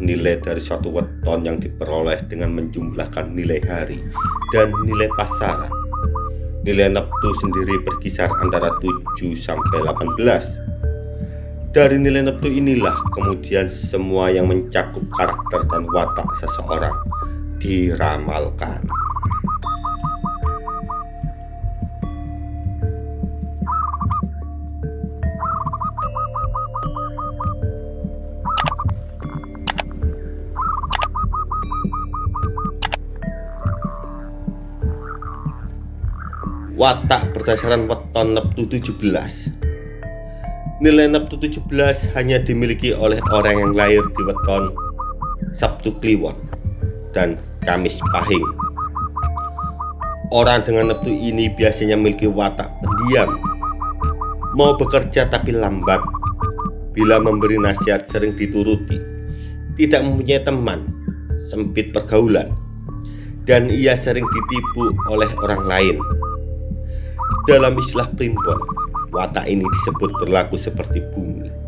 nilai dari suatu weton yang diperoleh dengan menjumlahkan nilai hari dan nilai pasaran. Nilai neptu sendiri berkisar antara 7 sampai 18. Dari nilai neptu inilah kemudian semua yang mencakup karakter dan watak seseorang diramalkan. Watak berdasarkan weton Neptu 17 Nilai Neptu 17 hanya dimiliki oleh orang yang lahir di weton Sabtu Kliwon dan Kamis Pahing. Orang dengan Neptu ini biasanya memiliki watak pendiam Mau bekerja tapi lambat. Bila memberi nasihat sering dituruti Tidak mempunyai teman Sempit pergaulan dan ia sering ditipu oleh orang lain dalam istilah primbon, watak ini disebut berlaku seperti bumi.